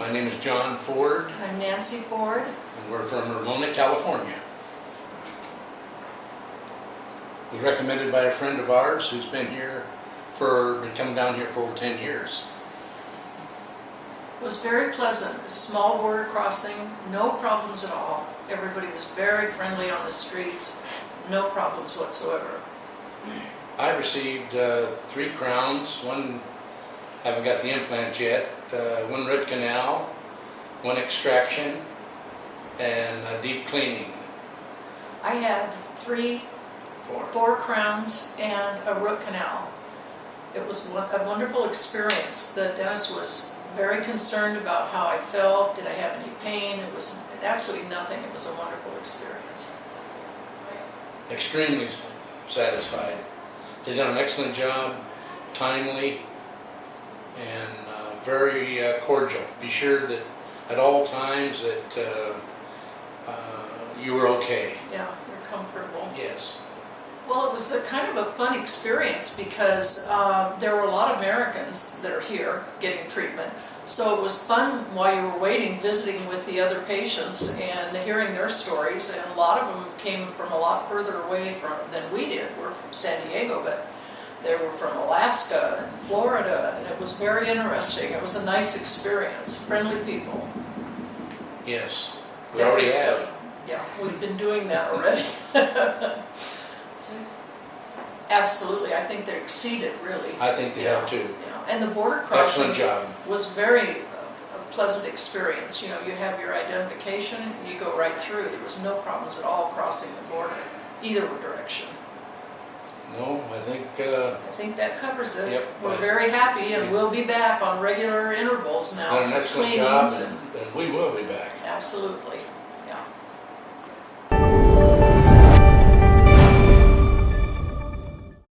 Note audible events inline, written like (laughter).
is John Ford, I'm Nancy Ford. and we're from Ramona, California. Was recommended by a friend of ours who's been here for, been coming down here for over 10 years. It was very pleasant, a small border crossing, no problems at all. Everybody was very friendly on the streets, no problems whatsoever. I received uh, three crowns, one, haven't got the implant yet, uh, one root canal, one extraction, and a deep cleaning. I had three, Four. four crowns and a root canal. It was a wonderful experience. The dentist was very concerned about how I felt, did I have any pain? It was absolutely nothing, it was a wonderful experience. Extremely satisfied. They done an excellent job, timely, and uh, very uh, cordial. Be sure that at all times that uh, uh, you were okay. Yeah, you're comfortable. Yes. Well, it was a kind of a fun experience because uh, there were a lot of Americans that are here getting treatment. So it was fun while you were waiting, visiting with the other patients and hearing their stories. And a lot of them came from a lot further away from than we did. We're from San Diego, but they were from Alaska and Florida, and it was very interesting. It was a nice experience. Friendly people. Yes. We already have. Yeah, we've been doing that already. (laughs) Absolutely, I think they exceeded really. I think they have too. Yeah, and the border crossing was very uh, a pleasant experience. You know, you have your identification and you go right through. There was no problems at all crossing the border, either direction. No, I think uh, I think that covers it. Yep, We're very happy and yeah. we'll be back on regular intervals now done an excellent job, and, and we will be back. absolutely.